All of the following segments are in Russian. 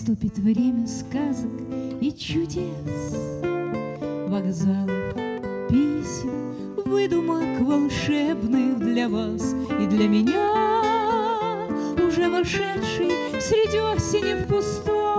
Наступит время сказок и чудес, Вокзалов, писем, выдумок волшебных для вас и для меня, Уже вошедший среди осени в пустой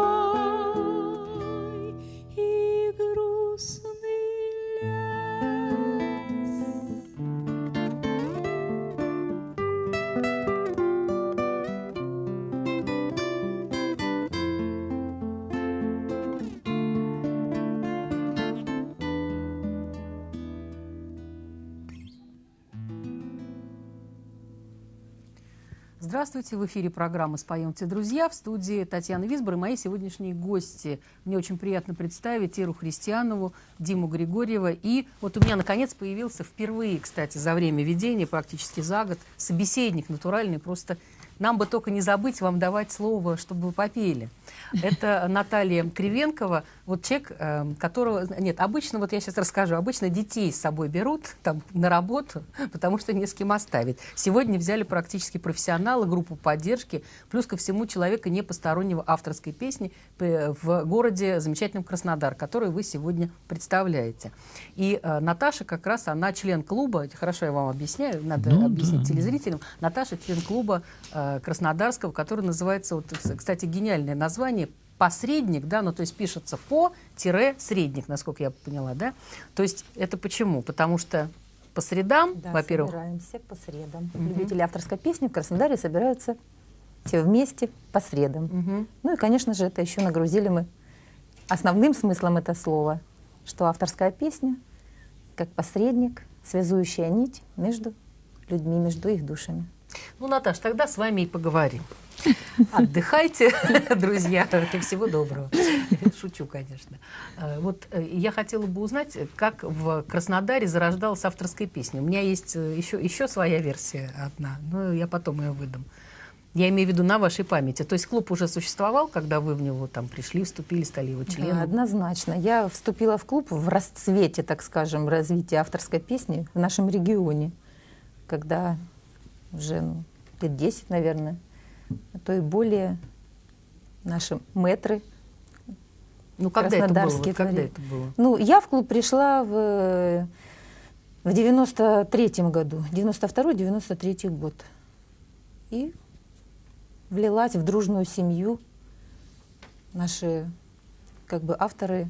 Здравствуйте, в эфире программы «Споемте, друзья» в студии Татьяна Висбор и мои сегодняшние гости. Мне очень приятно представить Иру Христианову, Диму Григорьева. И вот у меня, наконец, появился впервые, кстати, за время ведения, практически за год, собеседник натуральный, просто нам бы только не забыть вам давать слово, чтобы вы попели. Это Наталья Кривенкова, вот человек, э, которого... Нет, обычно, вот я сейчас расскажу, обычно детей с собой берут там на работу, потому что не с кем оставить. Сегодня взяли практически профессионала, группу поддержки, плюс ко всему человека не постороннего авторской песни п- в городе замечательном Краснодар, который вы сегодня представляете. И э, Наташа как раз, она член клуба, хорошо я вам объясняю, надо Ну объяснить да. телезрителям, Наташа член клуба э, Краснодарского, который называется, вот, кстати, гениальное название, посредник, да, ну то есть пишется по-средник, насколько я поняла, да. То есть это почему? Потому что по средам, Да, во-первых, собираемся по средам. Любители авторской песни в Краснодаре собираются все вместе по средам. Мгм. Ну и, конечно же, это еще нагрузили мы основным смыслом это слова, что авторская песня как посредник, связующая нить между людьми, между их душами. Ну, Наташ, тогда с вами и поговорим. Отдыхайте, друзья, и всего доброго. Шучу, конечно. Э, Вот э, я хотела бы узнать, как в Краснодаре зарождалась авторская песня. У меня есть э, еще, еще своя версия одна, но я потом ее выдам. Я имею в виду на вашей памяти. То есть клуб уже существовал, когда вы в него там пришли, вступили, стали его Да, членом? однозначно. Я вступила в клуб в расцвете, так скажем, развития авторской песни в нашем регионе, когда уже ну, лет 10, наверное, а то и более наши мэтры Ну, когда это было? Вот Когда это было? Ну, я в клуб пришла в, в 93-м году, 92-93 год. И влилась в дружную семью. Наши как бы авторы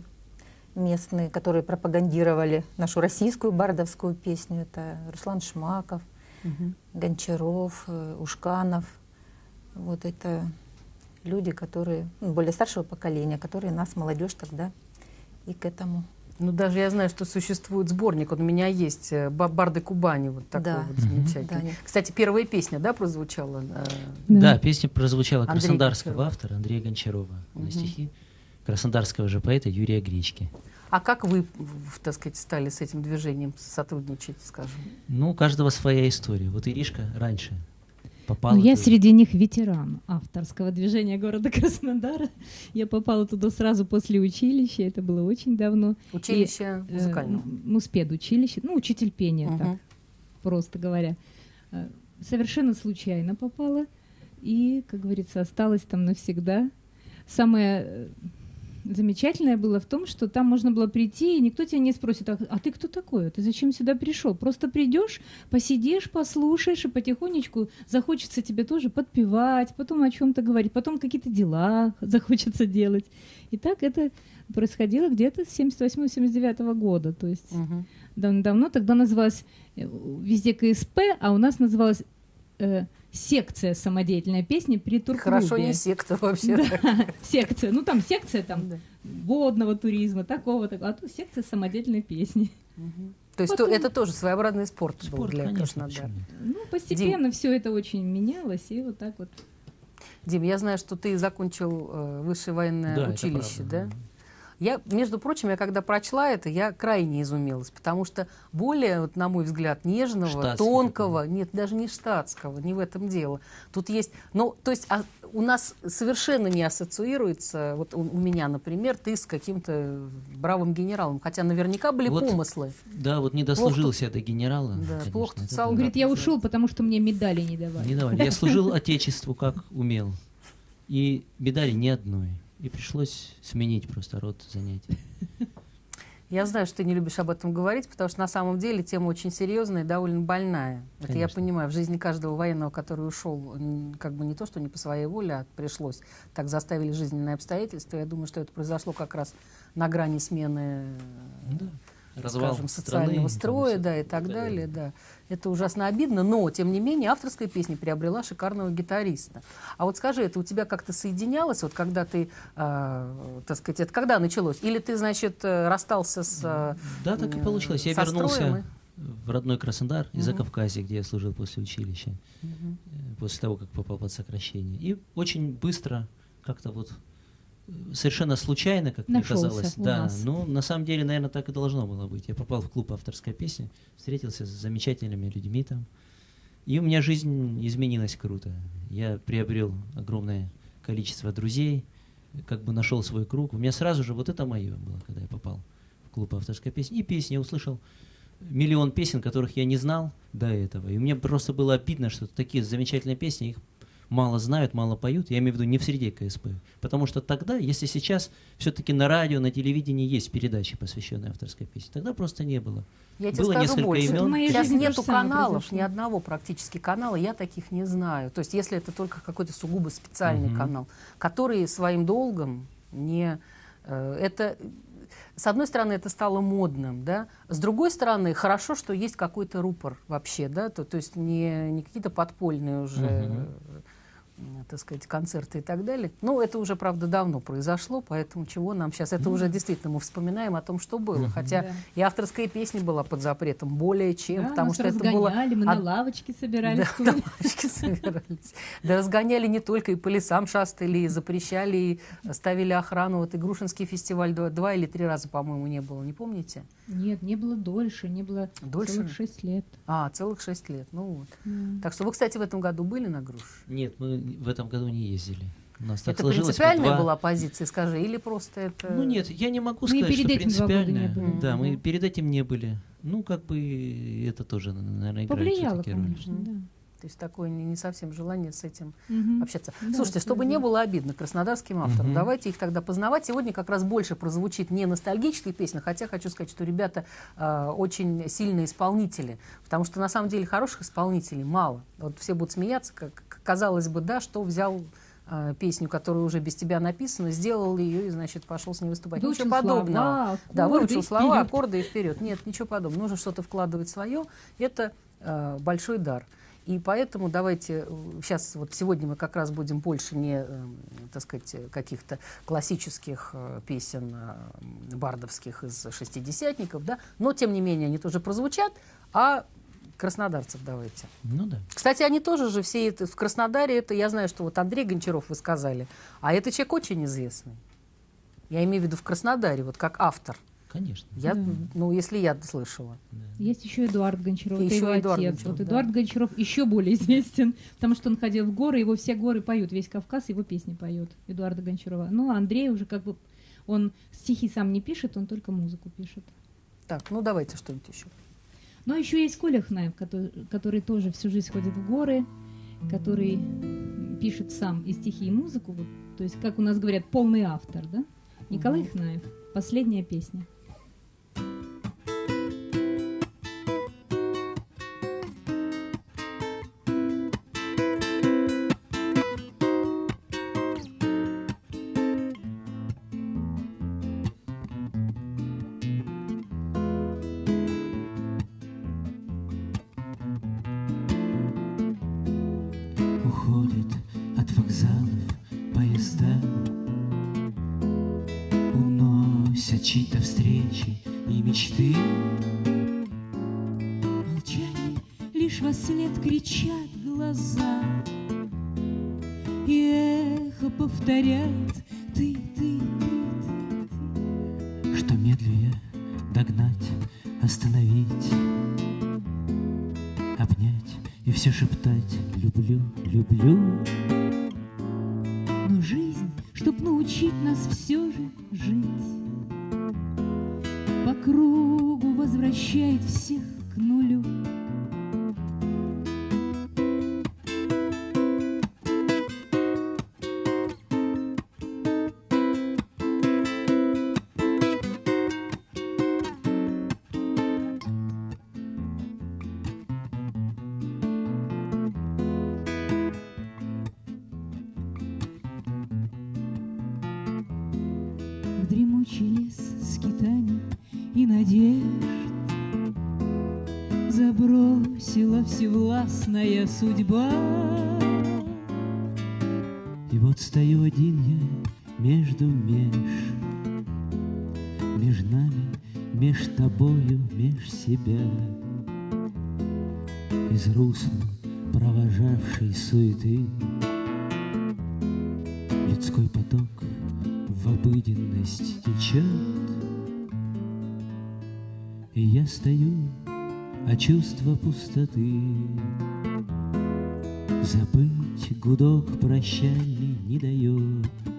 местные, которые пропагандировали нашу российскую бардовскую песню. Это Руслан Шмаков, Мгм. Гончаров, э, Ушканов. Вот это люди, которые ну, более старшего поколения, которые нас, молодежь, тогда и к этому. Ну, даже я знаю, что существует сборник, он у меня есть, э, «Ба- «Барды Кубани», вот такой Да. вот замечательный. Да, Кстати, первая песня, да, прозвучала? э, Да, песня прозвучала Андрей краснодарского Гончаров. автора Андрея Гончарова Мгм. на стихи краснодарского же поэта Юрия Гречки. А как вы, так сказать, стали с этим движением сотрудничать, скажем? Ну, у каждого своя история. Вот Иришка раньше попала. Ну, я туда. среди них ветеран авторского движения города Краснодара. Я попала туда сразу после училища, это было очень давно. Училище И, э, музыкальное. м- Муспедучилище, ну, учитель пения, Мгм. так, просто говоря. Э, Совершенно случайно попала и, как говорится, осталась там навсегда. Самое, э, замечательное было в том, что там можно было прийти, и никто тебя не спросит, а, а ты кто такой? Ты зачем сюда пришел? Просто придешь, посидишь, послушаешь, и потихонечку захочется тебе тоже подпевать, потом о чем-то говорить, потом какие-то дела захочется делать. И так это происходило где-то с 78-79 года. То есть Мгм. давно тогда называлось э, везде КСП, а у нас называлась э, секция самодеятельной песни при турклубе. Хорошо, не секта вообще. Да, секция. Ну, там секция там Да. водного туризма, такого, такого. А тут секция самодеятельной песни. Мгм. То есть Потом- то- это тоже своеобразный спорт, был Спорт, для конечно, Краснодара. Ну, постепенно все это очень менялось, и вот так вот. Дим, я знаю, что ты закончил э, высшее военное Да, училище, да? Я, между прочим, я когда прочла это, я крайне изумилась, потому что более, вот, на мой взгляд, нежного, Штатский тонкого, нет, даже не штатского, не в этом дело. Тут есть, ну, то есть а, у нас совершенно не ассоциируется, вот у, у меня, например, ты с каким-то бравым генералом, хотя наверняка были Вот помыслы. Да, вот не дослужился я до генерала. Да, конечно, плохо тут это. Он да. говорит, я ушел, потому что мне медали не давали. Не давали. Я служил Отечеству как умел. И медали ни одной. И пришлось сменить просто род занятий. Я знаю, что ты не любишь об этом говорить, потому что на самом деле тема очень серьезная и довольно больная. Это я Конечно. понимаю. В жизни каждого военного, который ушел, как бы не то, что не по своей воле, а пришлось, так заставили жизненные обстоятельства. Я думаю, что это произошло как раз на грани смены Ну да. Развал скажем, страны, социального там, строя, да, и так Да, далее, да. Это ужасно обидно, но, тем не менее, авторская песня приобрела шикарного гитариста. А вот скажи, это у тебя как-то соединялось, вот когда ты, э, так сказать, это когда началось? Или ты, значит, э, расстался с... э, Да, так и получилось. Я строем вернулся в родной Краснодар из Мгм. Закавказья, где я служил после училища, и- э, после того, как попал под сокращение. И очень быстро, как-то вот совершенно случайно, как Нашелся мне казалось. да, нас. ну на самом деле, наверное, так и должно было быть. Я попал в клуб авторской песни, встретился с замечательными людьми там. И у меня жизнь изменилась круто. Я приобрел огромное количество друзей, как бы нашел свой круг. У меня сразу же вот это мое было, когда я попал в клуб авторской песни. И песни я услышал миллион песен, которых я не знал до этого. И мне просто было обидно, что такие замечательные песни, их мало знают, мало поют. Я имею в виду не в среде КСП. Потому что тогда, если сейчас все-таки на радио, на телевидении есть передачи, посвященные авторской песне, тогда просто не было. Я тебе Было скажу несколько больше. имен. Сейчас нету каналов, произошло. ни одного практически канала, я таких не знаю. То есть если это только какой-то сугубо специальный Мгм. канал, который своим долгом не... э, это с одной стороны, это стало модным, да. С другой стороны, хорошо, что есть какой-то рупор вообще, да, то, то есть не, не какие-то подпольные уже, Мгм. Так сказать, концерты и так далее. Ну, это уже, правда, давно произошло, поэтому чего нам сейчас? Это уже действительно мы вспоминаем о том, что было. Хотя Да. и авторская песня была под запретом, более чем, Да, потому нас что это было разгоняли, мы на лавочке собирались. да, на лавочке собирались. Да разгоняли не только, и по лесам шастали, и запрещали, и ставили охрану. Вот и Грушинский фестиваль два, два или три раза, по-моему, не было, не помните? Нет, не было дольше, не было Дольше? целых шесть лет. А, целых шесть лет. Ну вот. Да. Так что вы, кстати, в этом году были на Груш? Нет, мы в этом году не ездили. У нас так это сложилось. мы принципиальная два- была позиция, скажи, или просто это... Ну нет, я не могу Мы и сказать, перед что этим два года не принципиально. были. Да, мы перед этим не были. Ну, как бы это тоже, наверное, играет Повлияло, конечно, да. То есть такое не, не совсем желание с этим Мгм. общаться. Да, Слушайте, чтобы не абсолютно. было обидно краснодарским авторам, Мгм. давайте их тогда познавать. Сегодня как раз больше прозвучит не ностальгические песни, хотя хочу сказать, что ребята э, очень сильные исполнители, потому что на самом деле хороших исполнителей мало. Вот все будут смеяться, как казалось бы, да, что взял э, песню, которая уже без тебя написана, сделал ее и, значит, пошел с ней выступать. Выучил ничего подобного. слова, Да, аккорды выучил и слова, вперед. аккорды и вперед. Нет, ничего подобного. Нужно что-то вкладывать свое. Это э, большой дар. И поэтому давайте сейчас вот сегодня мы как раз будем больше не, э, так сказать, э, каких-то классических э, песен э, бардовских из шестидесятников, да, но тем не менее они тоже прозвучат, а краснодарцев давайте. Ну да. Кстати, они тоже же все это, в Краснодаре, это я знаю, что вот Андрей Гончаров вы сказали, а это человек очень известный. Я имею в виду в Краснодаре, вот как автор. Конечно. Я, Да. ну, если я слышала. да. Есть еще Эдуард Гончаров, И это еще его Эдуард отец. Гончаров, вот да. Эдуард Гончаров еще более известен, потому что он ходил в горы, его все горы поют, весь Кавказ его песни поет, Эдуарда Гончарова. Ну, а Андрей уже как бы, он стихи сам не пишет, он только музыку пишет. Так, ну давайте что-нибудь еще. Но еще есть Коля Хнаев, который, который тоже всю жизнь ходит в горы, который пишет сам и стихи, и музыку. Вот, то есть, как у нас говорят, полный автор, да? Николай Хнаев. Последняя песня. Всевластная судьба. И вот стою один я между меж Меж нами, меж тобою, меж себя. Из русла провожавшей суеты Людской поток в обыденность течет. И я стою, а чувство пустоты Забыть гудок прощальный не дает.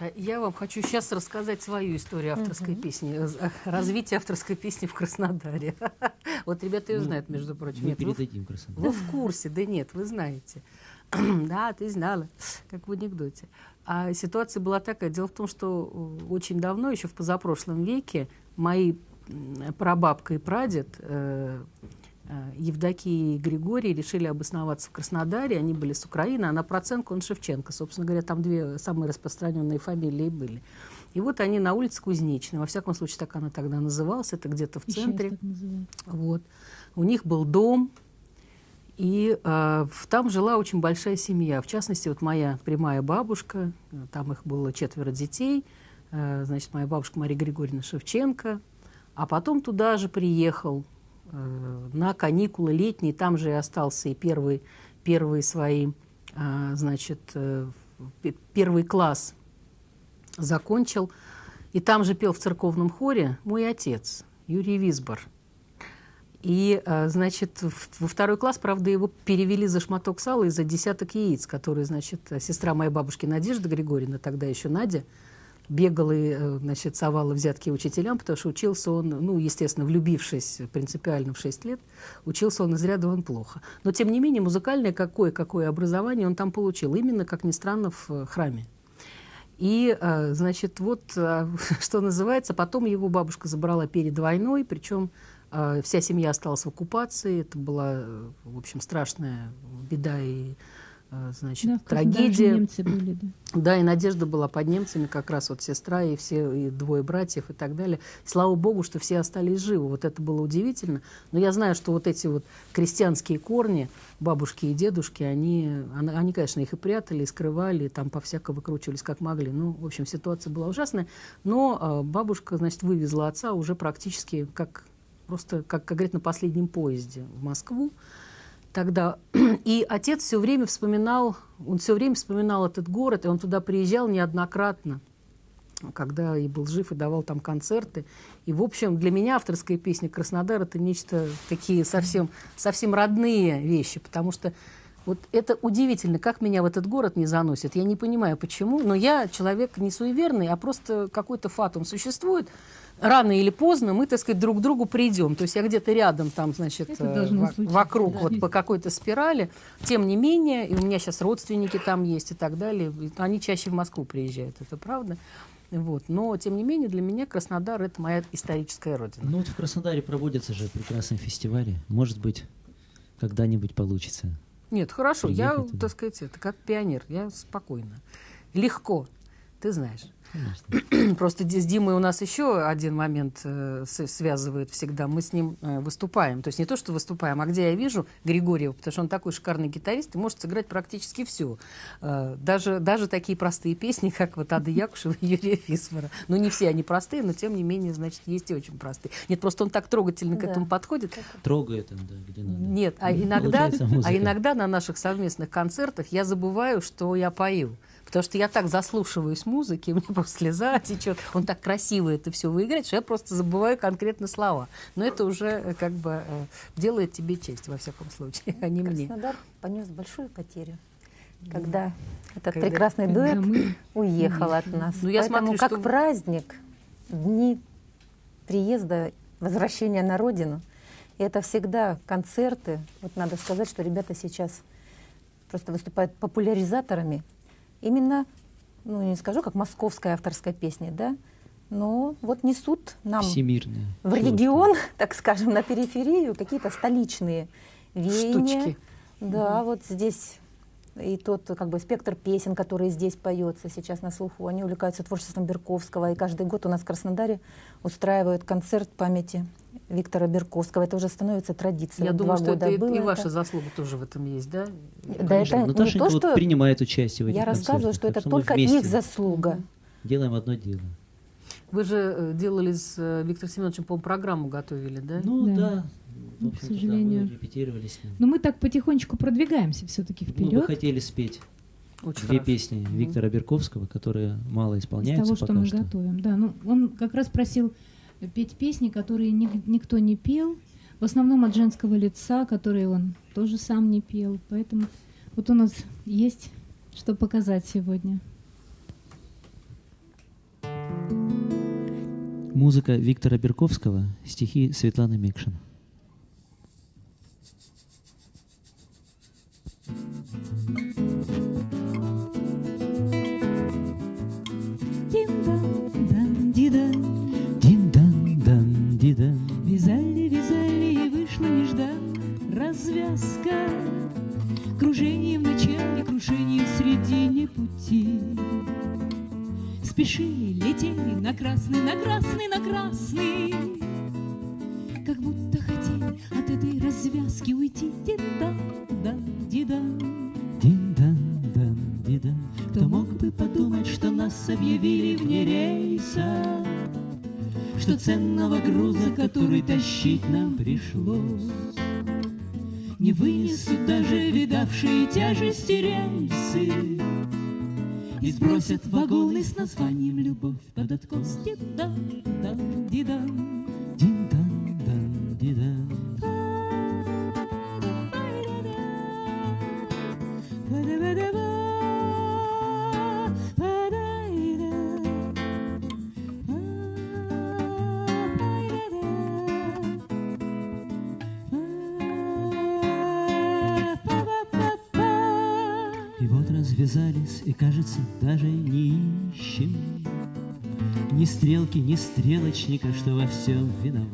Наташа, я вам хочу сейчас рассказать свою историю авторской песни, э, э, развитие авторской песни в Краснодаре. Вот ребята ее Ну, знают, между прочим. Мы Нет, вы передадим Краснодар. Вы в курсе, да нет, вы знаете. Да, ты знала, как в анекдоте. А ситуация была такая. Дело в том, что э, очень давно, еще в позапрошлом веке, мои прабабка и прадед э, Евдокия и Григорий решили обосноваться в Краснодаре. Они были с Украины, а на процентку он Шевченко. Собственно говоря, там две самые распространенные фамилии были. И вот они на улице Кузнечной, во всяком случае, так она тогда называлась, это где-то в И центре. Вот. У них был дом, и э, там жила очень большая семья. В частности, вот моя прямая бабушка, э, там их было четверо детей, э, значит, моя бабушка Мария Григорьевна Шевченко. А потом туда же приехал э, на каникулы летние, там же и остался и первый, первые свои, э, значит, э, пе- первый класс закончил. И там же пел в церковном хоре мой отец, Юрий Висбор. И, э, значит, во второй класс, правда, его перевели за шматок сала и за десяток яиц, которые, значит, э, сестра моей бабушки Надежда Григорьевна, тогда еще Надя, бегала и, э, значит, совала взятки учителям, потому что учился он, ну, естественно, влюбившись принципиально в 6 лет, учился он из ряда вон плохо. Но, тем не менее, музыкальное какое-какое образование он там получил, именно, как ни странно, в э, храме. И, э, значит, вот, что называется, потом его бабушка забрала перед войной, причем вся семья осталась в оккупации. Это была, в общем, страшная беда и, значит, Да, трагедия. немцы были, да. Да, и Надежда была под немцами, как раз вот сестра и все, и двое братьев и так далее. Слава богу, что все остались живы. Вот это было удивительно. Но я знаю, что вот эти вот крестьянские корни, бабушки и дедушки, они, они, они, конечно, их и прятали, и скрывали, и там по-всяко выкручивались как могли. Ну, в общем, ситуация была ужасная. Но э, бабушка, значит, вывезла отца уже практически как просто, как, как говорят, на последнем поезде в Москву тогда. И отец все время вспоминал, он все время вспоминал этот город, и он туда приезжал неоднократно. когда и был жив, и давал там концерты. И, в общем, для меня авторская песня «Краснодар» — это нечто такие совсем, совсем родные вещи, потому что вот это удивительно, как меня в этот город не заносит. Я не понимаю, почему, но я человек не суеверный, а просто какой-то фатум существует. Рано или поздно мы, так сказать, друг к другу придем. То есть я где-то рядом, там, значит, э, случиться, вокруг, да. вот по какой-то спирали. Тем не менее, и у меня сейчас родственники там есть и так далее. Они чаще в Москву приезжают, это правда. Вот. Но, тем не менее, для меня Краснодар — это моя историческая родина. Ну вот в Краснодаре проводятся же прекрасные фестивали. Может быть, когда-нибудь получится. Нет, хорошо, я, туда. так сказать, это как пионер, я спокойно. Легко, ты знаешь. Конечно. Просто с Димой у нас еще один момент э, связывает всегда. Мы с ним э, выступаем. То есть не то, что выступаем, а где я вижу Григорьева, потому что он такой шикарный гитарист и может сыграть практически все. даже, даже такие простые песни, как вот Ада Якушева и Юрия Фисмара. Ну, не все они простые, но тем не менее, значит, есть и очень простые. Нет, просто он так трогательно к Да. этому подходит. Трогает он, да, где надо. Нет, а иногда, а иногда на наших совместных концертах я забываю, что я пою. Потому что я так заслушиваюсь музыки, у меня просто слеза течет. Он так красиво это все выиграет, что я просто забываю конкретно слова. Но это уже э, как бы э, делает тебе честь, во всяком случае, а не мне. Краснодар понес большую потерю, когда этот Когда- прекрасный Когда дуэт мы уехал от нас. Ну, я Поэтому смотрю, как что- праздник, дни приезда, возвращения на родину, и это всегда концерты. Вот надо сказать, что ребята сейчас просто выступают популяризаторами. Именно, ну не скажу, как московская авторская песня, да, но вот несут нам Всемирная. в регион, так скажем, на периферию какие-то столичные веяния. Штучки. Да, вот здесь и тот как бы спектр песен, который здесь поется сейчас на слуху, они увлекаются творчеством Берковского, и каждый год у нас в Краснодаре устраивают концерт памяти Виктора Берковского. Это уже становится традицией. Я Вот думаю, два что это и, было и это. ваша заслуга тоже в этом есть, да? Да, Конечно, это не Наташенька то, вот что принимает участие в этих я рассказываю, что это только вместе их заслуга. Делаем одно дело. Вы же э, делали с э, Виктором Семеновичем, по программу готовили, да? Ну Да. да. В Ну, к общем-то, да, сожалению. мы репетировали с ним. Но мы так потихонечку продвигаемся все-таки Мы бы вперед. хотели спеть Очень две хорошо. песни. Виктора Берковского, которые мало из исполняются того, что пока мы что. готовим. Да, ну он как раз просил петь песни, которые ни- никто не пел, в основном от женского лица, которые он тоже сам не пел. Поэтому вот у нас есть что показать сегодня. Музыка Виктора Берковского, стихи Светланы Микшин. Дин-дан-дан-ди-дан. Вязали, вязали и вышла неждан развязка. Кружение в начале, крушение в середине пути. Спешили, летели на красный, на красный, на красный. Как будто хотели от этой развязки уйти. Дин-дан-дан-ди-дан. Кто мог бы подумать, что нас объявили вне рейса, Что ценного груза, который тащить нам пришлось, Не вынесут даже видавшие тяжести рельсы И сбросят вагоны с названием «Любовь» под откос. Ди-дан-дан-ди-дан. Дин-дан-дан-ди-дан. Даже не ищем Ни стрелки, ни стрелочника, что во всем виноват.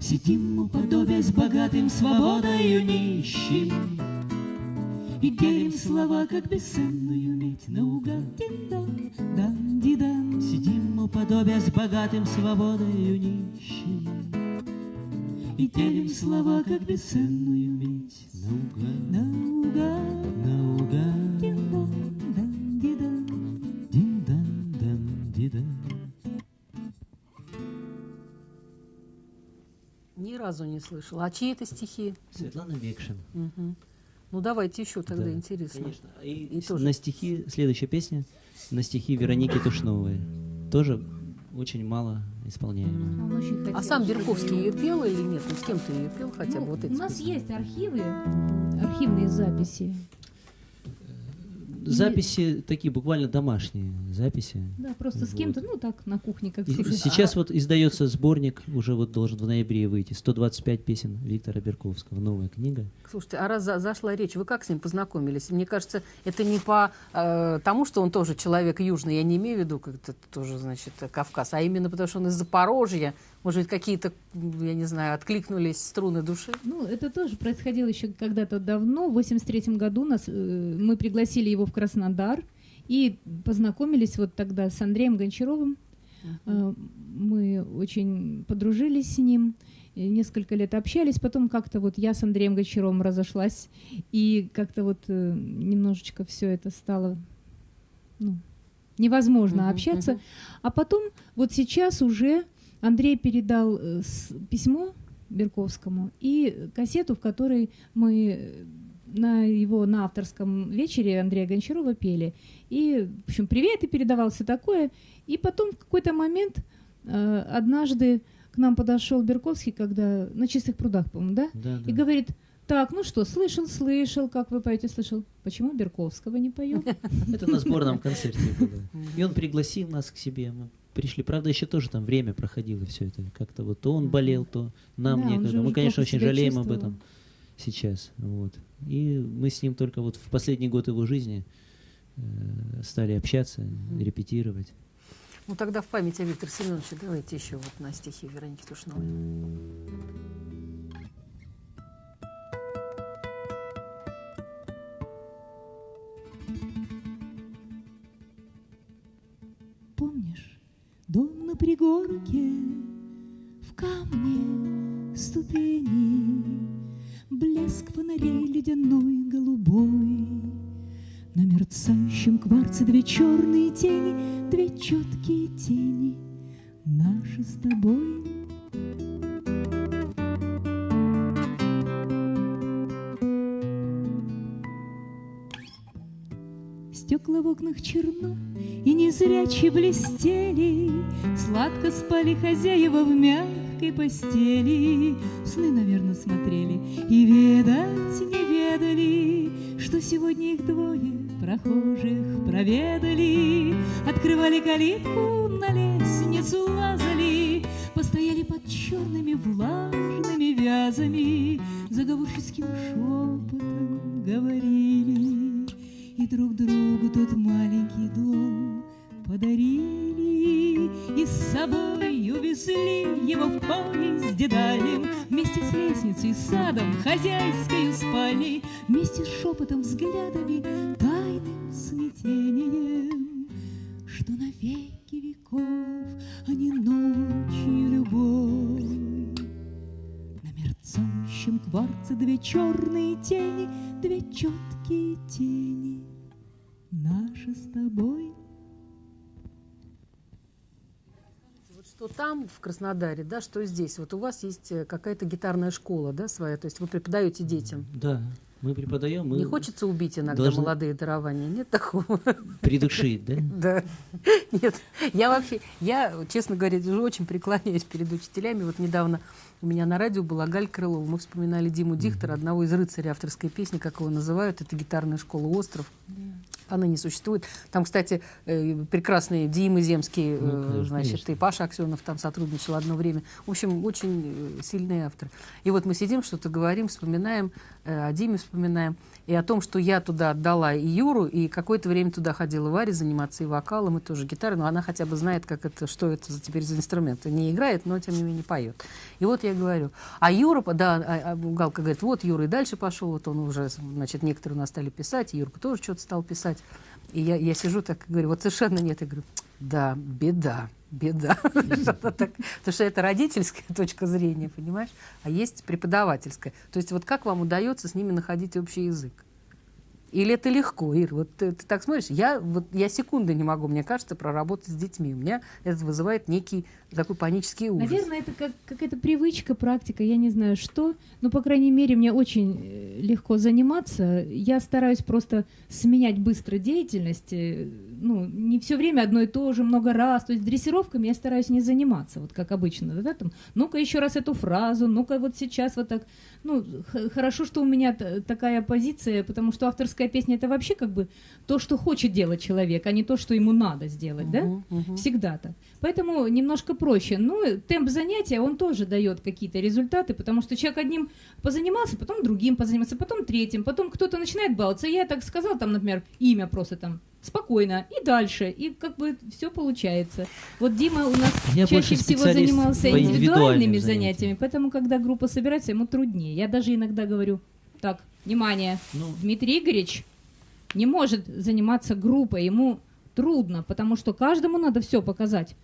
Сидим у подобия с богатым свободою нищим И делим слова, как бесценную медь наугад. Дин-дан, дан-ди-дан. Сидим богатым свободою нищим. И делим слова, как бесценную медь наугад. Разу не слышала. А чьи это стихи? Светлана Мекшин. Мгм. Ну, давайте еще тогда Да, интересно. Конечно. И, И тоже. на стихи, следующая песня, на стихи Вероники Тушновой. Тоже очень мало исполняемая. Очень хотел, А сам Берковский ее- ее пел или нет? Ну, с кем ты ее пел хотя бы? Ну, вот эти у нас песни? есть архивы, архивные записи. Записи такие буквально домашние записи. Да, просто с Вот. кем-то, ну так, на кухне, как И слушать. сейчас вот издается сборник, уже вот должен в ноябре выйти, 125 песен Виктора Берковского, новая книга. Слушайте, а раз за- зашла речь, вы как с ним познакомились? Мне кажется, это не по э, тому, что он тоже человек южный, я не имею в виду, как это тоже, значит, Кавказ, а именно потому, что он из Запорожья. Может быть, какие-то, я не знаю, откликнулись струны души? Ну, это тоже происходило еще когда-то давно. В 83 году нас, э, мы пригласили его в Краснодар и познакомились вот тогда с Андреем Гончаровым. Э, Мы очень подружились с ним, и несколько лет общались. Потом как-то вот я с Андреем Гончаровым разошлась, и как-то вот э, немножечко все это стало ну, невозможно Мгм, общаться. мгм. А потом вот сейчас уже Андрей передал э, письмо Берковскому и кассету, в которой мы э, на его на авторском вечере Андрея Гончарова пели. И, в общем, привет и передавал все такое. И потом в какой-то момент э, однажды к нам подошел Берковский, когда на чистых прудах, по-моему, да? Да, И да. говорит, так, ну что, слышал, слышал, как вы поете, слышал. Почему Берковского не поет? Это на сборном концерте было. И он пригласил нас к себе. Мы пришли. Правда, еще тоже там время проходило все это. Как-то вот то он болел, то нам Да, некогда. Мы, конечно, очень жалеем об этом сейчас. Вот. И мы с ним только вот в последний год его жизни э, стали общаться, репетировать. Ну, тогда в память о Викторе Семеновиче давайте еще вот на стихи Вероники Тушновой. Пригорке, в камне ступени, Блеск фонарей ледяной голубой. На мерцающем кварце две черные тени, Две четкие тени, наши с тобой. Стекла в окнах черно и незряче блестели, Сладко спали хозяева в мягкой постели, Сны, наверное, смотрели и ведать не ведали, Что сегодня их двое прохожих проведали, Открывали калитку, на лестницу лазали, Постояли под черными влажными вязами, Заговорческим шепотом говорили, друг другу тот маленький дом подарили И с собой увезли его в поезде дальнем Вместе с лестницей, садом, хозяйской спальней Вместе с шепотом, взглядами, тайным смятением Что навеки веков, а не ночью любовь. На мерцающем кварце две черные тени, две четкие тени, наши с тобой. Вот что там, в Краснодаре, да, что здесь? Вот у вас есть э, какая-то гитарная школа, да, своя, то есть вы преподаете детям. Да, мы преподаем, мы Не хочется убить иногда должны- молодые дарования? Нет такого? придушить, да? Да. Нет, я вообще, я, честно говоря, уже очень преклоняюсь перед учителями. Вот недавно у меня на радио была Галь Крылова. Мы вспоминали Диму Дихтера, одного из рыцарей авторской песни, как его называют. Это гитарная школа «Остров». Она не существует. Там, кстати, э, прекрасные Димы Земский, Ну, э, конечно, значит, конечно. и Паша Аксенов там сотрудничал одно время. В общем, очень э, сильные авторы. И вот мы сидим, что-то говорим, вспоминаем, о Диме вспоминаем, и о том, что я туда отдала и Юру, и какое-то время туда ходила Варя заниматься и вокалом, и тоже гитарой, но она хотя бы знает, как это, что это за, теперь за инструмент. Не играет, но тем не менее поет. И вот я говорю, а Юра, да, а- а Галка говорит, вот Юра и дальше пошел, вот он уже, значит, некоторые у нас стали писать, Юрка тоже что-то стал писать. И я, я сижу так и говорю, вот совершенно нет. Я говорю, да, беда, беда. Потому что это родительская точка зрения, понимаешь? А есть преподавательская. То есть вот как вам удается с ними находить общий язык? Или это легко, Ир? Вот ты, ты так смотришь, я, вот, я секунды не могу, мне кажется, проработать с детьми. У меня это вызывает некий такой панический ужас. Наверное, это как какая-то привычка, практика, я не знаю что. Но, по крайней мере, мне очень э, легко заниматься. Я стараюсь просто сменять быстро деятельность. э, Ну, не все время одно и то же, много раз. То есть дрессировками я стараюсь не заниматься, вот как обычно. Да, там, ну-ка еще раз эту фразу, ну-ка вот сейчас вот так. Ну, хорошо, что у меня такая позиция, потому что авторская песня это вообще как бы то, что хочет делать человек, а не то, что ему надо сделать, да? Всегда так. Поэтому немножко проще. Ну, темп занятия, он тоже дает какие-то результаты, потому что человек одним позанимался, потом другим позанимался, потом третьим, потом кто-то начинает баловаться. Я так сказал, там, например, имя просто там спокойно, и дальше, и как бы все получается. Вот Дима у нас Я чаще всего занимался индивидуальными занятиям. занятиями, поэтому, когда группа собирается, ему труднее. Я даже иногда говорю, так, внимание, Ну, Дмитрий Игоревич не может заниматься группой, ему трудно, потому что каждому надо все показать.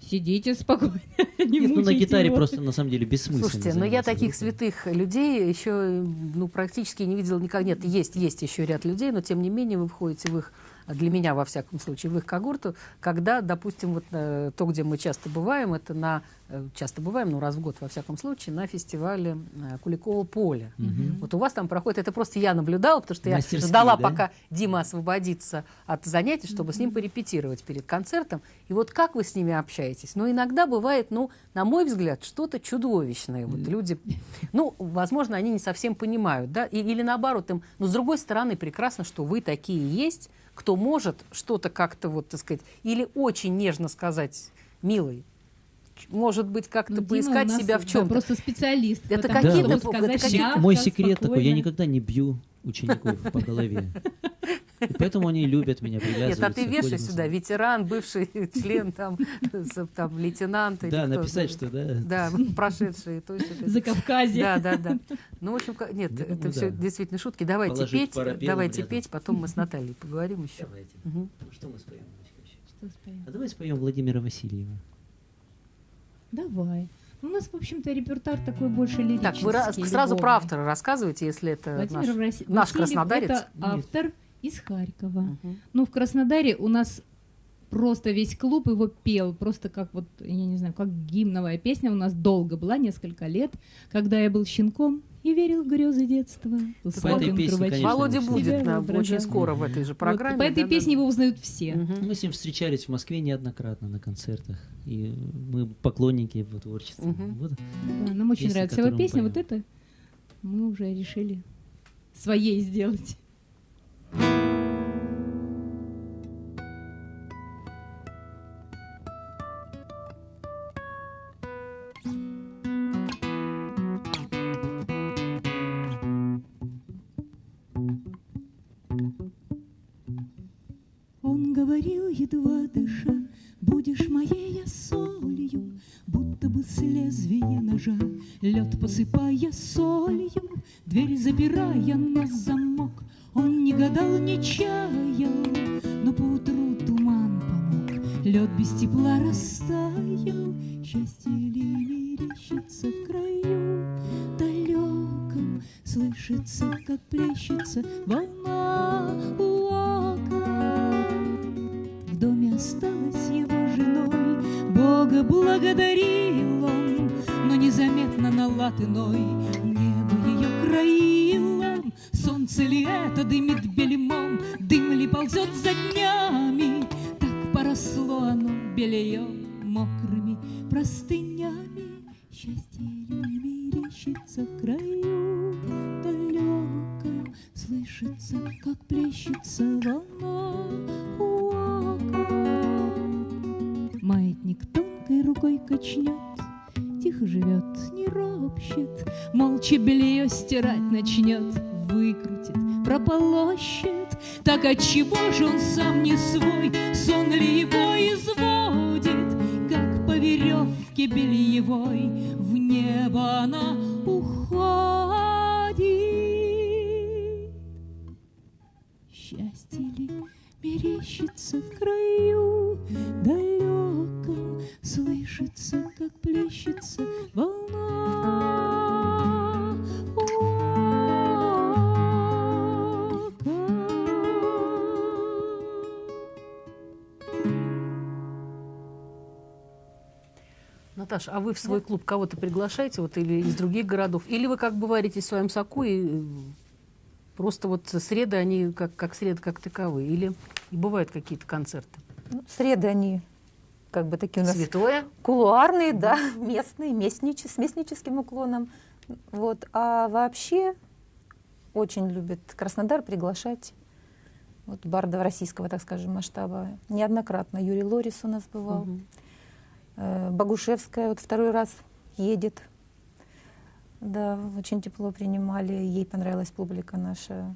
Сидите спокойно. не нет, ну на гитаре его. просто на самом деле бессмысленно. Слушайте, но я заниматься таких группой. святых людей еще ну, практически не видела никогда. Нет, есть, есть еще ряд людей, но тем не менее вы входите в их, для меня во всяком случае, в их когорту, когда, допустим, вот э, то, где мы часто бываем, это на, э, часто бываем, ну раз в год во всяком случае, на фестивале э, Куликового поля. Мгм. Вот у вас там проходит, это просто я наблюдала, потому что я ждала, да? пока Дима освободится от занятий, чтобы с ним порепетировать перед концертом. И вот как вы с ними общаетесь? Ну, иногда бывает, ну, на мой взгляд, что-то чудовищное. Вот люди, ну, возможно, они не совсем понимают, да, И- или наоборот им, но с другой стороны, прекрасно, что вы такие есть, кто может что-то как-то, вот, так сказать, или очень нежно сказать, милый, может быть, как-то Ну, Дима поискать нас, себя в да, чем-то. просто специалист. Это этом, какие-то бу- сказать это Мой секрет такой, я спокойно. никогда не бью учеников по голове. И поэтому они любят меня, Нет, привязываются. а ты вешай сюда, ветеран, бывший член, там, там лейтенант. Да, написать, что да. Да, прошедшие. То есть это- За Кавказе. Да, да, да. Ну, в общем, нет, Я это думаю, все действительно шутки. Давайте петь, давайте петь, потом мы с Натальей поговорим еще. Давайте. Ну, Что мы споем? А давай споем Владимира Васильева. Давай. Ну, У нас, в общем-то, репертуар такой больше лирический. Так, вы ра- сразу про любовный. автора рассказывайте, если это Владимир наш. Враси- наш краснодарец? Это Нет. Из Харькова. Мгм. Ну, в Краснодаре у нас просто весь клуб его пел, просто как вот, я не знаю, как гимновая песня у нас долго была, несколько лет, когда я был щенком и верил в грезы детства. Условием песне, трубача. конечно, Володя будет на- очень скоро в этой же Вот, программе. по этой да, песне да, его узнают все. Мгм. Мы с ним встречались в Москве неоднократно на концертах. И мы поклонники его творчества. Мгм. Вот. Да, нам очень Песня, нравится его песня. Вот это мы уже решили своей сделать. Он веревке бельевой В небо она уходит. Счастье ли мерещится в краю Наташа, а вы в свой клуб кого-то приглашаете, вот или из других городов? Или вы как бы варите в своем соку и просто вот среды, они как, как среды как таковые? Или и бывают какие-то концерты? Ну, среды они как бы такие у нас Святое? кулуарные, да, местные, местниче, с местническим уклоном. Вот. А вообще очень любит Краснодар приглашать вот бардов российского, так скажем, масштаба. Неоднократно Юрий Лорис у нас бывал. Мгм. Э, Богушевская вот второй раз едет. Да, очень тепло принимали. Ей понравилась публика наша.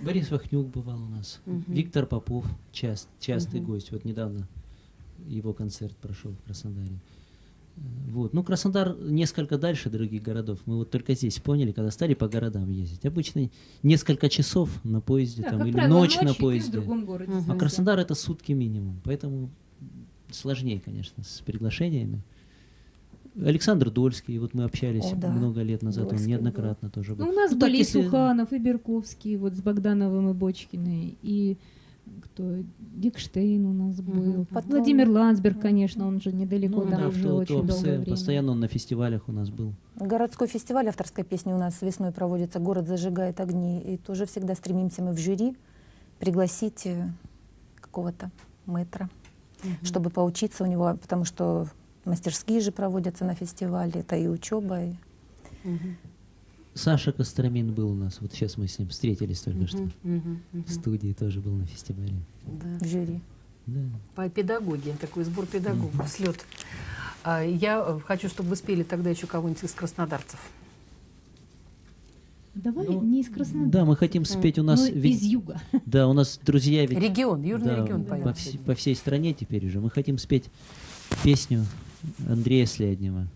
Борис Вахнюк бывал у нас. Мгм. Виктор Попов, част, частый Мгм. гость. Вот недавно его концерт прошел в Краснодаре. Э, Вот. Ну, Краснодар несколько дальше других городов. Мы вот только здесь поняли, когда стали по городам ездить. Обычно несколько часов на поезде Да, там, или правило, ночь ночью на ты в поезде. другом городе. А Краснодар это сутки минимум. Поэтому сложнее, конечно, с приглашениями. Александр Дольский, вот мы общались О, да. много лет назад, Дольский он неоднократно тоже был. Ну, у нас Ну, так, были и если- Суханов, и Берковский, вот с Богдановым и Бочкиной, и кто, Дикштейн у нас был. Потом- Владимир Ландсберг, конечно, он же недалеко, Ну там да, уже очень долгое время. постоянно он на фестивалях у нас был. Городской фестиваль авторской песни у нас весной проводится. Город зажигает огни. И тоже всегда стремимся мы в жюри пригласить э, какого-то мэтра, Мгм. чтобы поучиться у него, потому что мастерские же проводятся на фестивале. Это и учеба, и Мгм. Саша Костромин был у нас, вот сейчас мы с ним встретились только что. Мгм. Мгм. Мгм. В студии тоже был на фестивале. Да. в жюри. Да. По педагогии, такой сбор педагогов, слет. А, Я э, хочу, чтобы вы спели тогда еще кого-нибудь из краснодарцев. Давай Ну, не из Краснодара, Да, мы хотим спеть у нас, но ведь- из юга. да, у нас друзья ведь Регион, Южный да, регион по, поет. вс- по всей стране теперь уже. Мы хотим спеть песню Андрея Сляднева,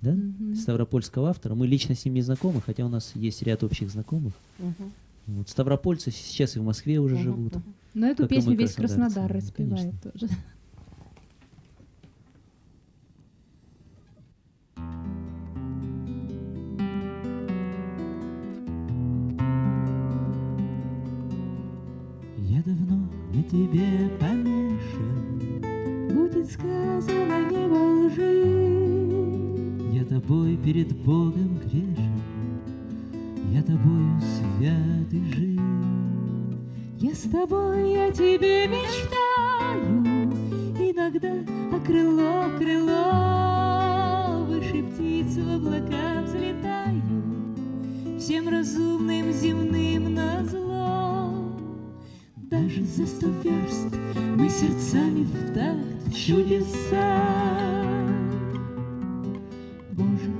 да? Мгм. Ставропольского автора. Мы лично с ним не знакомы, хотя у нас есть ряд общих знакомых. Мгм. Вот, ставропольцы сейчас и в Москве уже Мгм. живут. Мгм. Но эту песню весь Краснодар да, распевает тоже. давно на тебе помешан, Будет сказано не во лжи. я тобой перед Богом грешен, я тобою свят и жив. Я с тобой, я тебе мечтаю, Иногда о крыло, крыло, Выше птиц в облака взлетаю, Всем разумным земным назло. Даже за сто верст мы сердцами в такт чудеса. Боже,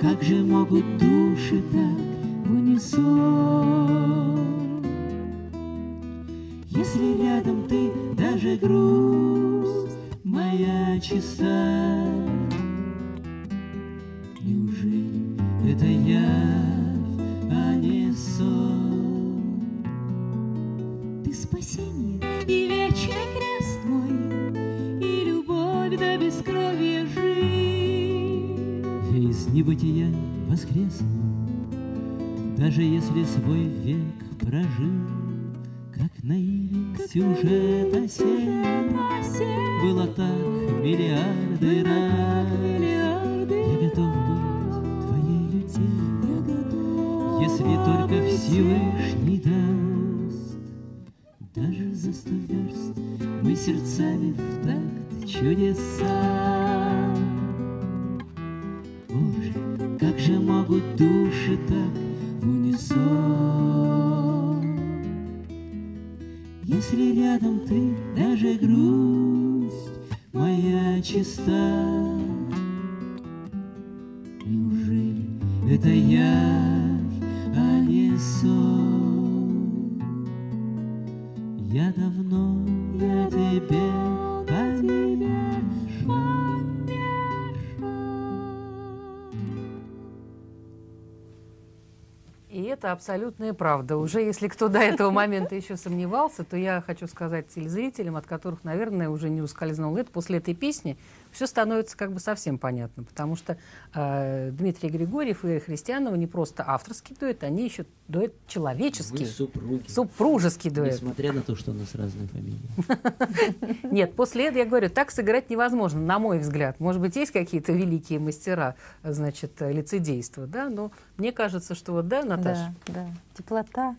как же могут души так в унисон? Если рядом ты, даже грусть моя чиста. Если свой век прожил, Как наивен сюжет осенний, Было так миллиарды раз. Это абсолютная правда. Уже если кто до этого момента еще сомневался, то я хочу сказать телезрителям, от которых, наверное, уже не ускользнуло это, после этой песни все становится как бы совсем понятно, потому что э, Дмитрий Григорьев и Христианова не просто авторский дуэт, они еще дуэт человеческий. Мы супруги. Супружеский дуэт. Несмотря на то, что у нас разные фамилии. Нет, после этого, я говорю, так сыграть невозможно, на мой взгляд. Может быть, есть какие-то великие мастера, значит, лицедейства, да, но мне кажется, что вот, да, Наташа? Да. Теплота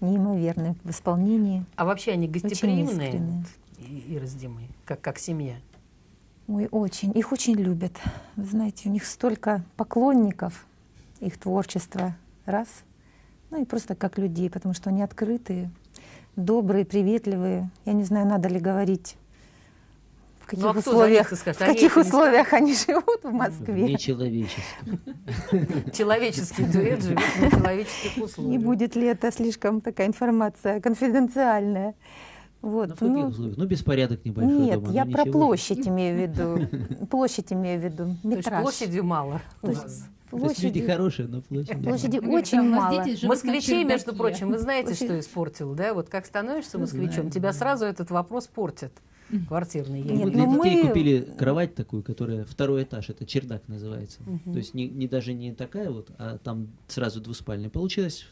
неимоверная в исполнении. А вообще они гостеприимные и, раздимые, как, как семья? Ой, очень. Их очень любят. Вы знаете, у них столько поклонников их творчества. Раз. Ну и просто как людей, потому что они открытые, добрые, приветливые. Я не знаю, надо ли говорить, в каких Ну, а условиях, в Они каких не условиях они живут в Москве. Нечеловечески. Человеческий дуэт живет на человеческих Не условиях. будет ли это слишком такая информация конфиденциальная? Вот. Ну, в каких ну, условиях? Ну, беспорядок небольшой нет, дома. я ну, про ничего. площадь имею в виду. Площадь имею в виду. То есть Метраж. площадью мало То есть. То есть люди Площади, хорошие, но площадь... площади Говорит, очень мало. Москвичей, между прочим, вы знаете, что испортил, да? Вот как становишься Ну, москвичом, знаю, тебя сразу этот вопрос портит. Квартирный. я Нет, для ну виду. детей мы- купили кровать такую, которая второй этаж, это чердак называется. Мгм. То есть не, не даже не такая вот, а там сразу двуспальная. Получилось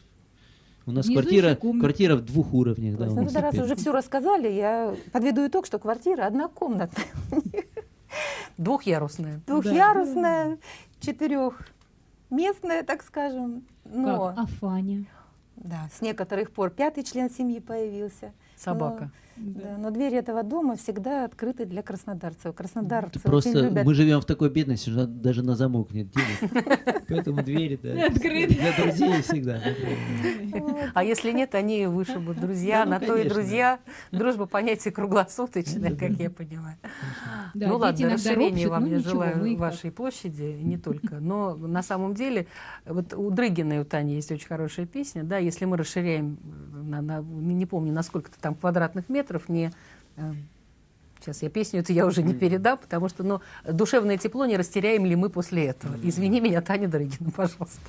у нас Внизу квартира, квартира в двух уровнях. Да, Ну, раз уже все рассказали, я подведу итог, что квартира однокомнатная, Двухъярусная. двухъярусная, четырехместная, так скажем. Но, Как? А Фаня? да, с некоторых пор пятый член семьи появился. Собака. Да, но двери этого дома всегда открыты для краснодарцев. Краснодарцы Просто любят. мы живем в такой бедности, что даже на замок нет денег. Поэтому двери да, Открыты. для друзей всегда. А если нет, они вышибут друзья, Да, ну, на то и друзья. Дружба понятие круглосуточное, как я понимаю. Да, ну ладно, ропщут, вам ну я желаю вашей площади, не только. Но на самом деле, вот у Дрыгина и у Тани есть очень хорошая песня, да, если мы расширяем, на, на- не помню, на сколько-то там квадратных метров, не... э, Сейчас я песню эту я уже не передам, потому что, ну, душевное тепло не растеряем ли мы после этого. Извини меня, Таня Дрыгина, пожалуйста.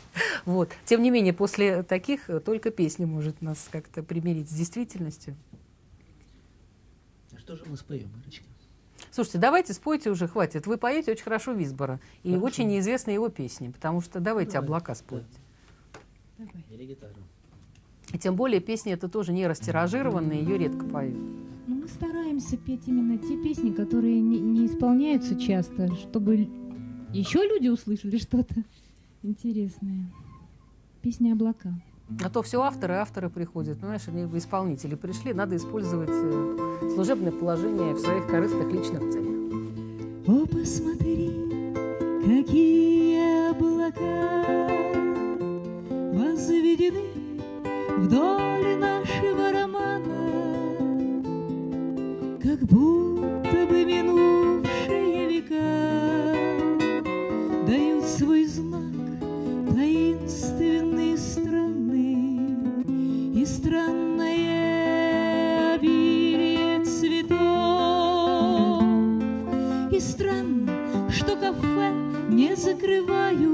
Вот. Тем не менее, после таких э, только песня может нас как-то примирить с действительностью. А что же мы споем, Ирочка? Слушайте, давайте спойте уже, хватит. Вы поете очень хорошо Висбора. И Хорошо. очень неизвестны его песни, потому что давайте Давай. облака спойте. Давай. Или гитару. И тем более песни это тоже не растиражированные, ее редко поют. Ну, мы стараемся петь именно те песни, которые не, не исполняются часто, чтобы еще люди услышали что-то интересное. Песня облака. А то все авторы, авторы приходят. Ну, знаешь, они исполнители пришли, надо использовать э, служебное положение в своих корыстных личных целях. О, посмотри, какие облака возведены вдоль нашего романа, как будто бы минувшие века дают свой знак таинственные страны и странное обилие цветов. И странно, что кафе не закрывают,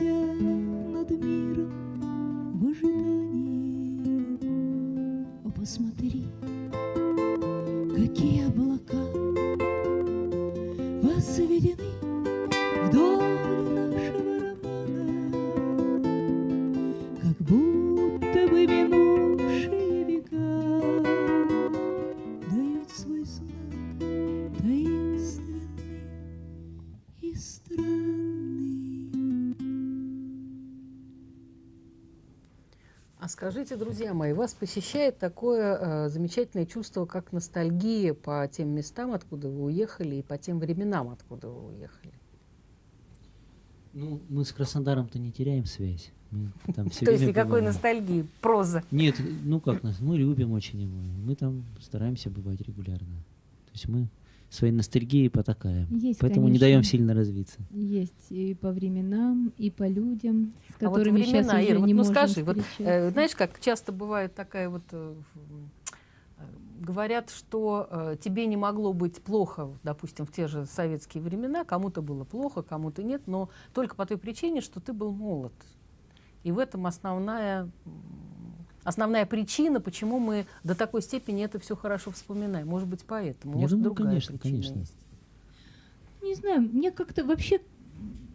висят над миром в ожидании. О, посмотри, какие облака возведены скажите, друзья мои, вас посещает такое э, замечательное чувство, как ностальгия по тем местам, откуда вы уехали, и по тем временам, откуда вы уехали? Ну, мы с Краснодаром-то не теряем связь. Мы там все То есть никакой бываем. ностальгии, проза. Нет, ну как нас, мы любим очень его. Мы там стараемся бывать регулярно. То есть мы своей ностальгией потакаем. Есть, Поэтому не конечно. даем сильно развиться. Есть и по временам, и по людям, с А вот которыми сейчас времена, уже Ира, вот не ну можем скажи, вот, э, знаешь, как часто бывает такая вот... э, э, Говорят, что э, тебе не могло быть плохо, допустим, в те же советские времена, кому-то было плохо, кому-то нет, но только по той причине, что ты был молод. И в этом основная, основная причина, почему мы до такой степени это все хорошо вспоминаем. Может быть, поэтому. Я Может, думаю, другая конечно, причина конечно. есть. Не знаю, мне как-то вообще...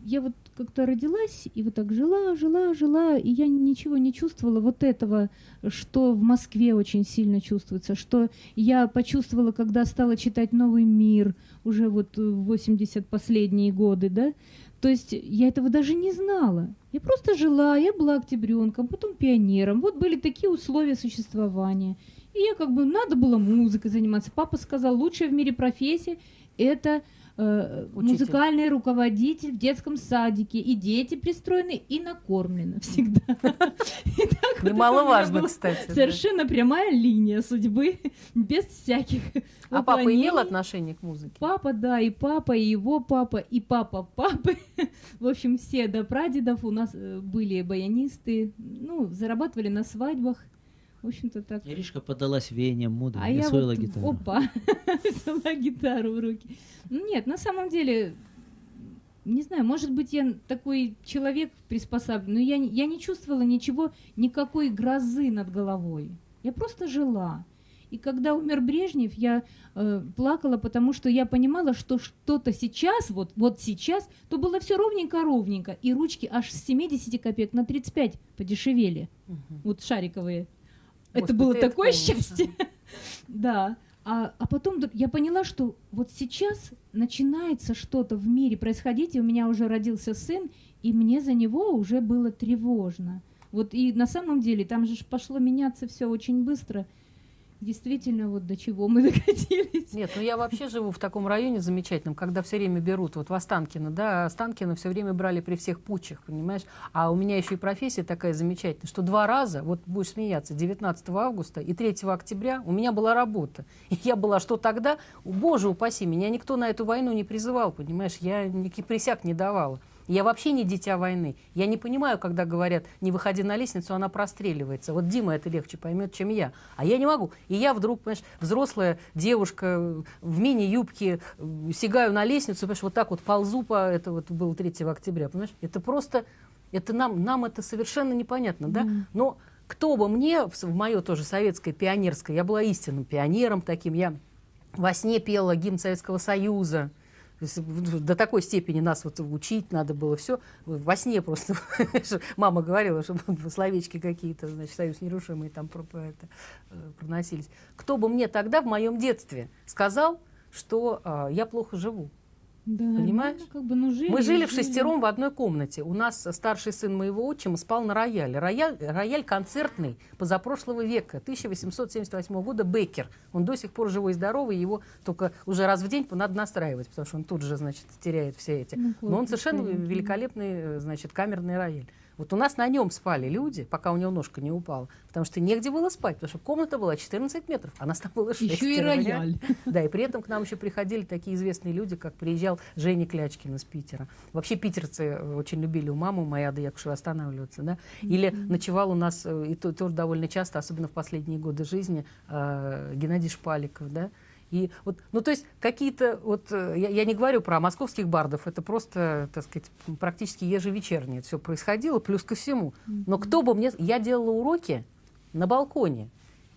Я вот как-то родилась и вот так жила, жила, жила, и я ничего не чувствовала вот этого, что в Москве очень сильно чувствуется, что я почувствовала, когда стала читать «Новый мир» уже вот в 80 последние годы, да, то есть я этого даже не знала. Я просто жила, я была октябренком, потом пионером. Вот были такие условия существования. И я как бы, надо было музыкой заниматься. Папа сказал, лучшая в мире профессия – это э, Учитель. музыкальный руководитель в детском садике. И дети пристроены, и накормлены всегда. Немаловажно, была кстати. Совершенно прямая линия судьбы, без всяких А папа имел отношение к музыке? Папа, да, и папа, и его папа, и папа папы. В общем, все до прадедов у нас э, были баянисты. Ну, зарабатывали на свадьбах. В общем-то так. Иришка подалась веянием моды А и освоила вот, гитару. опа, взяла гитару в руки. Ну, Нет, на самом деле, не знаю, может быть, я такой человек приспособлен, но я, не- я не чувствовала ничего, никакой грозы над головой. Я просто жила. И когда умер Брежнев, я э, плакала, потому что я понимала, что что-то сейчас, вот, вот сейчас, то было все ровненько-ровненько, и ручки аж с 70 копеек на 35 подешевели, Мгм. вот шариковые. Это было это такое счастье. Да. А, а потом я поняла, что вот сейчас начинается что-то в мире происходить, и у меня уже родился сын, и мне за него уже было тревожно. Вот и на самом деле там же пошло меняться все очень быстро. Действительно, вот до чего мы докатились. Нет, ну я вообще живу в таком районе замечательном, когда все время берут, вот в Останкино, да, Останкино все время брали при всех путчах, понимаешь? А у меня еще и профессия такая замечательная, что два раза, вот будешь смеяться, 19 августа и 3 октября у меня была работа. И я была, что тогда, боже упаси, меня никто на эту войну не призывал, понимаешь? Я никаких присяг не давала. Я вообще не дитя войны. Я не понимаю, когда говорят, не выходи на лестницу, она простреливается. Вот Дима это легче поймет, чем я. А я не могу. И я вдруг, понимаешь, взрослая девушка в мини-юбке, э, сигаю на лестницу, понимаешь, вот так вот ползу по... Это вот было 3 октября, понимаешь? Это просто... Это нам, нам это совершенно непонятно, да? Да. Но кто бы мне, в, в мое тоже советское, пионерское, я была истинным пионером таким, я во сне пела гимн Советского Союза, до такой степени нас вот учить надо было все. Во сне просто мама говорила, чтобы словечки какие-то, значит, союз нерушимый там про, про это, э, проносились. Кто бы мне тогда в моем детстве сказал, что э, я плохо живу? Да, Понимаешь? ну, как бы, ну, жили, Мы жили в шестером в одной комнате. У нас старший сын моего отчима спал на рояле. Рояль, рояль концертный позапрошлого века, 1878 года, Беккер. Он до сих пор живой и здоровый, его только уже раз в день надо настраивать, потому что он тут же, значит, теряет все эти. Ну, Но он совершенно великолепный, э, значит, камерный рояль. Вот у нас на нем спали люди, пока у него ножка не упала, потому что негде было спать, потому что комната была 14 метров, а нас там было 6. Еще и рояль. Да, и при этом к нам еще приходили такие известные люди, как приезжал Женя Клячкин из Питера. Вообще питерцы э, очень любили у мамы моей Ады Якушевой останавливаться, да. Или ночевал у нас, э, и то, тоже довольно часто, особенно в последние годы жизни, э, Геннадий Шпаликов, да. И вот, ну, то есть какие-то, вот, э, я, я не говорю про московских бардов, это просто, так сказать, практически ежевечернее все происходило, плюс ко всему. Но кто бы мне... Я делала уроки на балконе.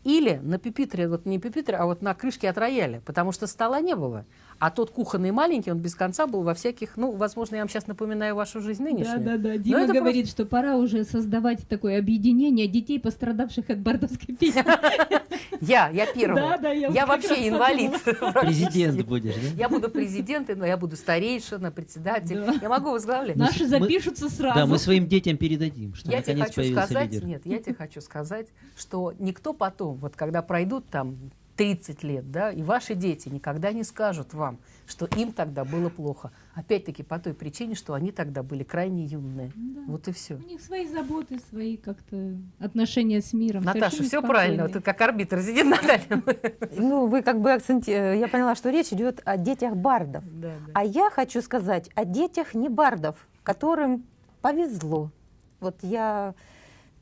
Или на пюпитре, вот не пюпитре, а вот на крышке от рояля, потому что стола не было. А тот кухонный маленький, он без конца был во всяких, ну, возможно, я вам сейчас напоминаю вашу жизнь Да, нынешнюю. да, да. Но Дима это говорит, что пора уже создавать такое объединение детей, пострадавших от бардовской песни. Я, я первая. Да, да, я я вообще инвалид. Президент будешь, да? Я буду президентом, я буду старейшина, председатель. Да. Я могу возглавлять. Наши мы- запишутся сразу. Да, мы своим детям передадим, что Я тебе хочу сказать, лидер. нет, я тебе хочу сказать, что никто потом, вот когда пройдут там 30 лет, да, и ваши дети никогда не скажут вам, что им тогда было плохо. Опять-таки по той причине, что они тогда были крайне юные. Да. Вот и все. У них свои заботы, свои как-то отношения с миром. Наташа, все правильно. спокойные. Ты как арбитр сидит, Наталья. Ну, вы как бы акценти... Я поняла, что речь идет о детях бардов. Да, да. А я хочу сказать о детях не бардов, которым повезло. Вот я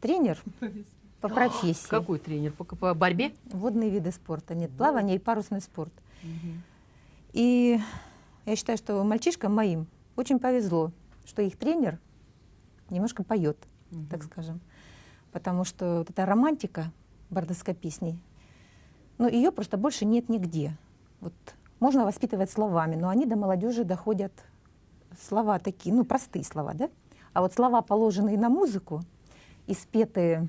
тренер по профессии. Какой тренер? По, по борьбе? Водные виды спорта. Нет, плавание и парусный спорт. И я считаю, что мальчишкам моим очень повезло, что их тренер немножко поет, так скажем. Потому что вот эта романтика бардовской песни, ну, ее просто больше нет нигде. Вот можно воспитывать словами, но они до молодежи доходят слова такие, ну, простые слова, да? А вот слова, положенные на музыку и спетые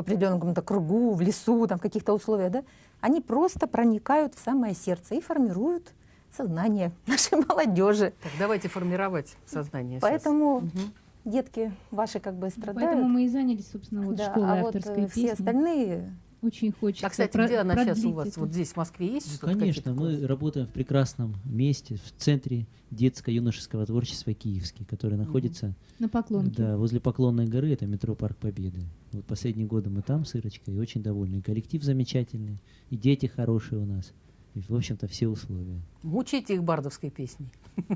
в определенном каком-то кругу, в лесу, там, в каких-то условиях, да, они просто проникают в самое сердце и формируют сознание нашей молодежи. Так, давайте формировать сознание. сейчас. Поэтому Мгм. детки ваши как бы страдают. Поэтому мы и занялись, собственно, вот Да, школой а вот авторской э, песни. все остальные Очень хочется. А, кстати, про- где она сейчас у вас? это. Вот здесь, в Москве, есть Ну, что-то? конечно, мы классы? работаем в прекрасном месте, в центре детско-юношеского творчества Киевский, который находится На поклонке. да, возле Поклонной горы, это метро Парк Победы. Вот последние годы мы там с Ирочкой, и очень довольны. И коллектив замечательный, и дети хорошие у нас. И, в общем-то, все условия. Мучите их бардовской песней.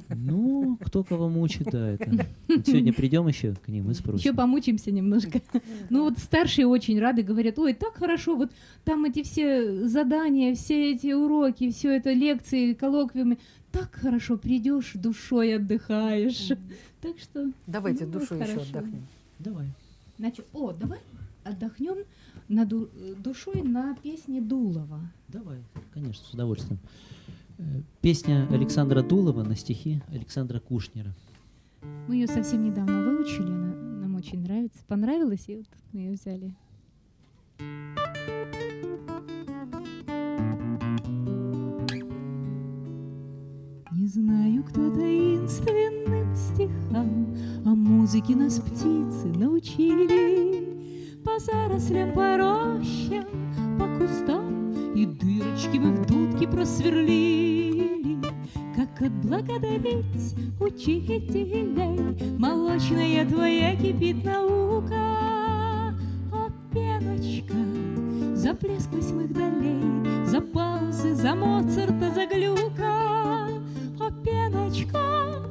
Ну, кто кого мучит, да, это. Вот сегодня придем еще к ним и спросим. Еще помучимся немножко. Ну вот старшие очень рады, говорят, ой, так хорошо, вот там эти все задания, все эти уроки, все это лекции, коллоквиумы, так хорошо придешь, душой отдыхаешь. Так что, Давайте Ну, душу еще отдохнем. Давай. значит, о, давай отдохнем на ду- э, душой на песне Дулова. Давай, конечно, с удовольствием. Э, Песня Александра Дулова на стихи Александра Кушнера. Мы ее совсем недавно выучили, она нам очень нравится. Понравилось, и вот мы ее взяли. Не знаю, кто таинственным стихам, А музыке нас птицы научили. По зарослям, по рощам, по кустам И дырочки мы в дудке просверлили. Как отблагодарить учителей, Молочная твоя кипит наука. О, пеночка, за плеск восьмых долей, За паузы, за Моцарта, за Глюка. О, пеночка,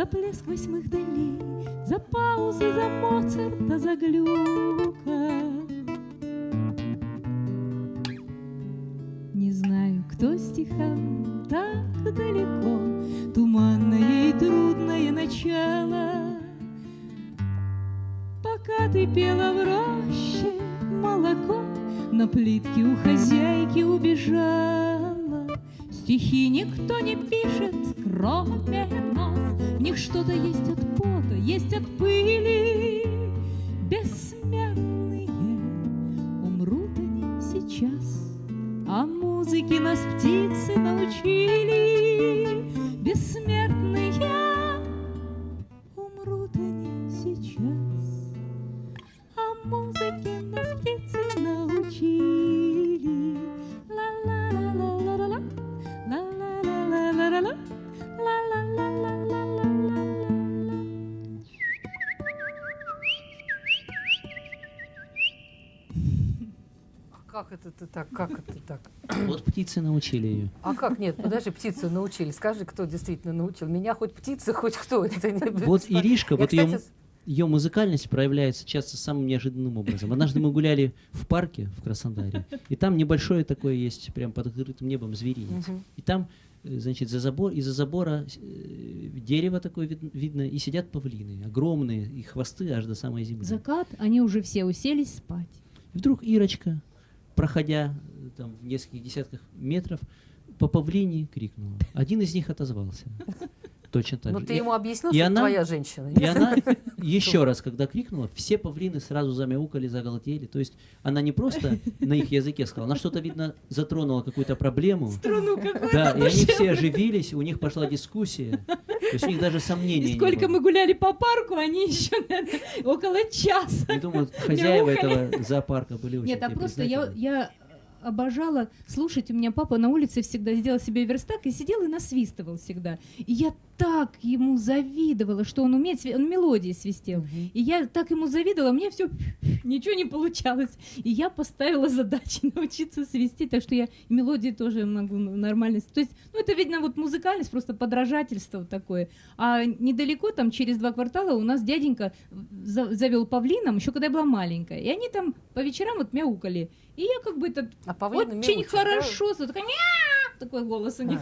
за плеск восьмых долей, За паузы, за Моцарта, за Глюка. Не знаю, кто стихам так далеко, Туманное и трудное начало. Пока ты пела в роще, молоко На плитке у хозяйки убежало. Стихи никто не пишет, кроме нас. В них что-то есть от пота, есть от пыли. Так? Вот птицы научили ее. А как? Нет, подожди, птицы научили. Скажи, кто действительно научил. Меня хоть птицы, хоть кто. Это не- Вот Иришка, Я, вот ее, кстати, ее музыкальность проявляется часто самым неожиданным образом. Однажды мы гуляли в парке в Краснодаре, и там небольшое такое есть, прям под открытым небом зверинец. Мгм. И там, э, значит, за забор, из-за забора э, дерево такое вид- видно, и сидят павлины, огромные, и хвосты аж до самой земли. Закат, они уже все уселись спать. И вдруг Ирочка, проходя там в нескольких десятках метров, по павлине крикнула. Один из них отозвался. Точно так Ну же. ты И- ему объяснил, и что она- твоя женщина? и она еще раз, когда крикнула, все павлины сразу замяукали, загалдели. То есть она не просто на их языке сказала, она что-то, видно, затронула какую-то проблему. Струну какую Да, и они все оживились, у них пошла дискуссия. То есть у них даже сомнений И не сколько было. мы гуляли по парку, они еще, наверное, около часа. Я думаю, хозяева мяукали. этого зоопарка были очень Нет, а просто я, я обожала слушать. У меня папа на улице всегда сделал себе верстак и сидел и насвистывал всегда. И я так ему завидовала, что он умеет, он мелодии свистел. Мгм. И я так ему завидовала, мне все ничего не получалось. И я поставила задачи научиться свистеть, так что я мелодии тоже могу нормально. То есть, ну это видно вот музыкальность, просто подражательство вот такое. А недалеко, там через два квартала у нас дяденька за- завел павлином, еще когда я была маленькая. И они там по вечерам вот мяукали. И я как бы это А очень хорошо, да? такая, «Мяу!» такой голос у них.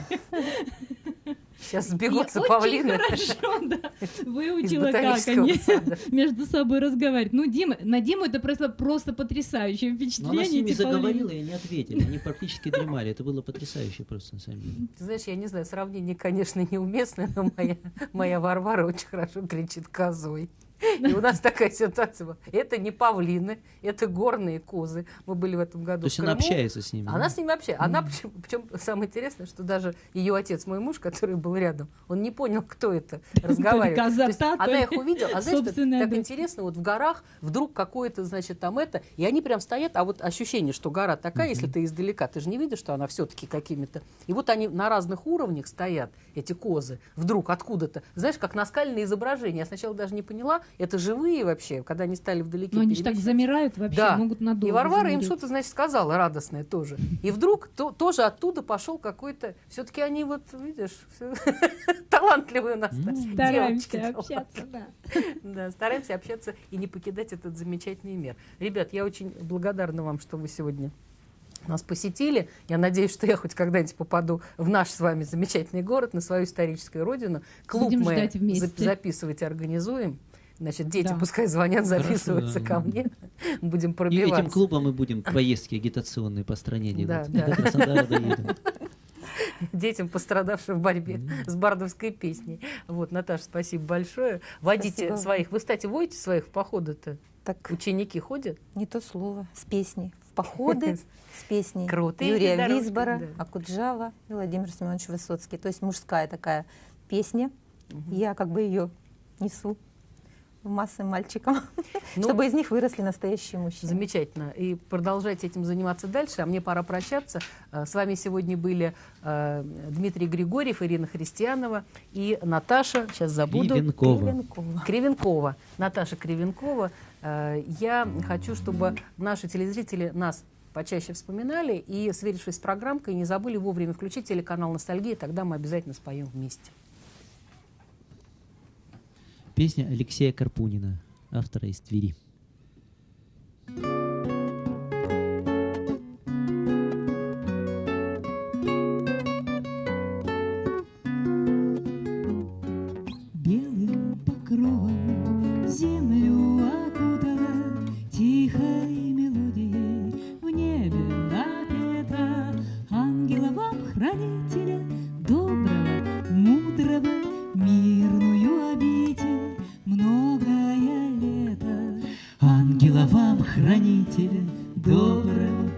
Сейчас сбегутся очень павлины хорошо, да, выучила, как они между собой разговаривать. Ну, Дима, на Диму это просто, просто потрясающее Но впечатление. она с ними павлины. заговорила, и они ответили. Они практически дремали. Это было потрясающе просто, на самом деле. Ты знаешь, я не знаю, сравнение, конечно, неуместное, но моя, моя Варвара очень хорошо кричит козой. И у нас такая ситуация была. Это не павлины, это горные козы. Мы были в этом году То есть она общается с ними. Она да? с ними общается. Она, причем, причем самое интересное, что даже ее отец, мой муж, который был рядом, он не понял, кто это разговаривает. она их увидела, а знаешь, так интересно, вот в горах вдруг какое-то, значит, там это, и они прям стоят, а вот ощущение, что гора такая, если ты издалека, ты же не видишь, что она все-таки какими-то... И вот они на разных уровнях стоят, эти козы, вдруг откуда-то, знаешь, как наскальные изображения. Я сначала даже не поняла, это живые вообще, когда они стали вдалеке. Но они же так замирают вообще, Да. могут надолго И Варвара им замереть. что-то, значит, сказала радостное тоже. И вдруг то- тоже оттуда пошел какой-то... Все-таки они вот, видишь, талантливые у нас девочки Стараемся общаться, да. Да, стараемся общаться и не покидать этот замечательный мир. Ребят, я очень благодарна вам, что вы сегодня нас посетили. Я надеюсь, что я хоть когда-нибудь попаду в наш с вами замечательный город, на свою историческую родину. Клуб Будем мы записывать организуем. Значит, дети Да. пускай звонят, Хорошо, записываются да. ко мне. Будем И пробиваться. этим клубом мы будем поездки агитационные по стране Да, делать. да. Доедем. детям, пострадавшим в борьбе с бардовской песней. Вот, Наташа, спасибо большое. Водите Спасибо. своих. Вы, кстати, водите своих в походы-то? Так, Ученики ходят? не то слово, с песней. В походы с песней Крутые Юрия дорожки, Висбора, да. Акуджава и Владимир Семенович Высоцкий. То есть мужская такая песня. Мгм. Я как бы ее несу массы мальчикам, Ну, чтобы из них выросли настоящие мужчины. Замечательно. И продолжайте этим заниматься дальше. А мне пора прощаться. Э, С вами сегодня были э, Дмитрий Григорьев, Ирина Христианова и Наташа, сейчас забуду, Кривенкова. Кривенкова. Кривенкова. Наташа Кривенкова. Э, Я хочу, чтобы наши телезрители нас почаще вспоминали и, сверившись с программкой, не забыли вовремя включить телеканал «Ностальгия», тогда мы обязательно споем вместе. Песня Алексея Карпунина, автора из Твери. Ангела вам, хранителя, доброго,